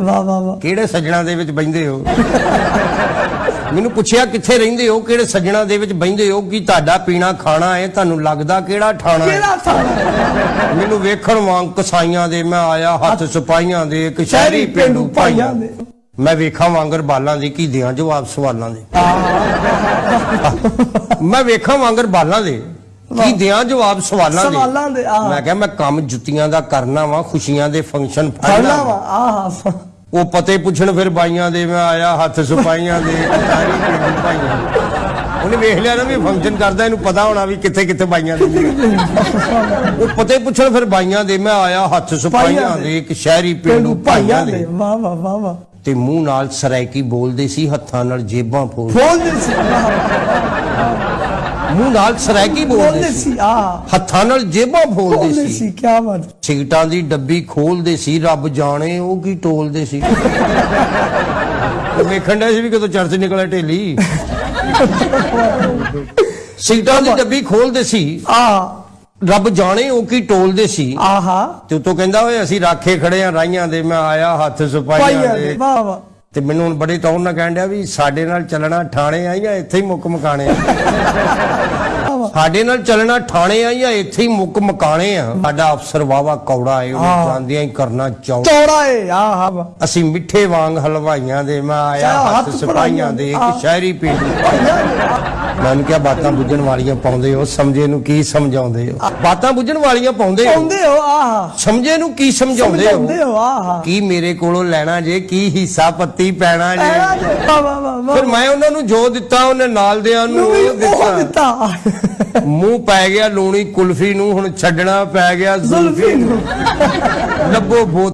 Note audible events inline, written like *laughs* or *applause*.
ਵਾਹ ਵਾਹ ਵਾਹ। ਕਿਹੜੇ ਸੱਜਣਾ ਦੇ ਵਿੱਚ ਬੈੰਦੇ ਹੋ? ਮੈਨੂੰ ਪੁੱਛਿਆ ਕਿੱਥੇ ਰਹਿੰਦੇ ਹੋ? ਕਿਹੜੇ ਸੱਜਣਾ ਦੇ ਵਿੱਚ ਬੈੰਦੇ ਹੋ? ਕੀ ਤੁਹਾਡਾ ਪੀਣਾ ਖਾਣਾ ਹੈ? ਤੁਹਾਨੂੰ ਲੱਗਦਾ ਕਿਹੜਾ ਠਾਣਾ ਹੈ? ਕਿਹੜਾ ਥਾਣਾ ਮੈਨੂੰ ਵੇਖਣ ਵਾਂਗ ਕਸਾਈਆਂ ਦੇ ਮੈਂ ਆਇਆ ਹੱਥ ਸਿਪਾਹੀਆਂ ਦੇ ਇੱਕ ਸ਼ਹਿਰੀ ਪਿੰਡੂ ਭਾਈਆਂ ਦੇ। ਮੈਂ ਵੇਖਾਂ ਵਾਂਗਰ ਬਾਲਾਂ ਦੀ ਕੀ ਦਿਆਂ ਜਵਾਬ ਸਵਾਲਾਂ ਦੇ। ਮੈਂ ਵੇਖਾਂ ਵਾਂਗਰ ਬਾਲਾਂ ਦੇ। ਕੀ ਦਿਆਂ ਜਵਾਬ ਸਵਾਲਾਂ ਦੇ? ਸਵਾਲਾਂ ਦੇ ਆਹ। ਮੈਂ ਕਿਹਾ ਮੈਂ ਕੰਮ ਜੁੱਤੀਆਂ ਦਾ ਕਰਨਾ ਵਾ ਖੁਸ਼ੀਆਂ ਦੇ ਫੰਕਸ਼ਨ ਫੜਨਾ ਵਾ। ਆਹ ਉਹ ਪਤੇ ਪੁੱਛਣ ਫਿਰ ਬਾਈਆਂ ਦੇ ਮੈਂ ਆਇਆ ਹੱਥ ਸੁਪਾਈਆਂ ਦੇ ਸਾਰੀ ਪਿੰਡ ਭਾਈਆਂ। ਉਹਨੇ ਵੇਖ ਲਿਆ ਨਾ ਵੀ ਫੰਕਸ਼ਨ ਕਰਦਾ ਇਹਨੂੰ ਪਤਾ ਹੋਣਾ ਵੀ ਕਿੱਥੇ ਕਿੱਥੇ ਬਾਈਆਂ ਦੇ ਉਹ ਪਤੇ ਪੁੱਛਣ ਫਿਰ ਬਾਈਆਂ ਦੇ ਮੈਂ ਆਇਆ ਹੱਥ ਸੁਪਾਈਆਂ ਦੇ। ਇੱਕ ਸ਼ਹਿਰੀ ਪਿੰਡੂ ਭਾਈਆਂ ਦੇ। ਵਾਹ ਵਾਹ ਵਾਹ ਵਾਹ। ਤੇ ਮੂੰਹ ਨਾਲ ਸਰਾਇਕੀ ਬੋਲਦੇ ਸੀ ਹੱਥਾਂ ਨਾਲ ਜੇਬਾਂ ਫੋਲ ਬੋਲਦੇ ਸੀ। ਮੂੰਹ ਨਾਲ ਸਰਾਇਕੀ ਬੋਲਦੇ ਸੀ। ਆਹ ਹੱਥਾਂ ਨਾਲ ਜੇਬਾਂ ਫੋਲਦੇ ਬੋਲਦੇ ਸੀ। ਸੀ ਕੀ ਬਾਤ। ਸਿਗਟਾਂ ਦੀ ਡੱਬੀ ਖੋਲਦੇ ਸੀ ਰੱਬ ਜਾਣੇ ਉਹ ਕੀ ਟੋਲਦੇ ਸੀ। ਉਹ *laughs* ਵੇਖਣ ਦਾ ਸੀ ਵੀ ਕਦੋਂ ਚਰਚ ਨਿਕਲਿਆ ਢੇਲੀ। ਸਿਗਟਾਂ ਦੀ ਡੱਬੀ ਖੋਲਦੇ ਸੀ। ਆਹ ਰੱਬ ਜਾਣੇ ਉਹ ਕੀ ਟੋਲਦੇ ਸੀ। ਆਹਾ। ਤੇ ਉਤੋਂ ਕਹਿੰਦਾ ਓਏ ਅਸੀਂ ਰਾਖੇ ਖੜੇ ਆ ਰਾਈਆਂ ਦੇ ਮੈਂ ਆਇਆ ਹੱਥ ਸੁਪਾਈਆਂ ਦੇ। ਵਾਹ ਵਾਹ। ਤੇ ਮੈਨੂੰ ਹੁਣ ਬੜੀ ਟੌਰ ਨਾਲ ਕਹਿਣ ਡਿਆ ਵੀ ਸਾਡੇ ਨਾਲ ਚੱਲਣਾ, ਠਾਣੇ ਆਈਆਂ, ਇੱਥੇ ਹੀ ਮੁੱਕ ਮਕਾਣੇ ਆ ਸਾਡੇ ਨਾਲ ਚੱਲਣਾ ਠਾਣੇ ਆਈਆਂ ਇੱਥੇ ਹੀ ਮੁੱਕ ਮਕਾਣੇ ਆ? ਸਾਡਾ ਅਫਸਰ ਵਾਵਾ ਕੌੜਾ ਏ ਉਹ। ਜਾਂਦਿਆਂ ਹੀ ਕਰਨਾ ਚਾਹੁੰ ਚੌੜਾ ਏ ਆਹ ਅਸੀਂ ਮਿੱਠੇ ਵਾਂਗ ਹਲਵਾਈਆਂ ਦੇ ਮੈਂ ਆਇਆ ਹੱਥ ਸਿਪਾਹੀਆਂ ਦੇ। ਇੱਕ ਸ਼ਹਿਰੀ ਪਿੰਡ ਭਾਈਆਂ ਦੇ, ਆਹ, ਮੈਂ ਕਿਹਾ ਬਾਤਾਂ ਬੁੱਝਣ ਵਾਲੀਆਂ ਪਾਉਂਦੇ ਹੋ ਸਮਝੇ ਨੂੰ ਕੀ ਸਮਝਾਉਂਦੇ ਹੋ? ਬਾਤਾਂ ਬੁੱਝਣ ਵਾਲੀਆਂ ਪਾਉਂਦੇ ਹੋ? ਪਾਉਂਦੇ ਹੋ ਆਹ। ਸਮਝੇ ਨੂੰ ਕੀ ਸਮਝਾਉਂਦੇ ਸਮਝਾਉਂਦੇ ਹੋ ਆਹ। ਕੀ ਮੇਰੇ ਕੋਲੋਂ ਲੈਣਾ ਜੇ ਕੀ ਹਿੱਸਾ ਪੱਤੀ ਪੈਣਾ ਜੇ? ਜੇ, ਫਿਰ ਮੈਂ ਉਹਨਾਂ ਨੂੰ ਜੋ ਦਿੱਤਾ ਉਹਨੇ ਨਾਲ ਦਿਆਂ ਨੂੰ ਦਿੱਤਾ। ਮੂੰਹ ਪੈ ਗਿਆ ਲੂਣੀ ਕੁਲਫੀ ਨੂੰ ਹੁਣ ਛੱਡਣਾ ਪੈ ਗਿਆ ਜ਼ੁਲਫੀ ਨੂੰ। ਲੱਭੋ ਬੋਤ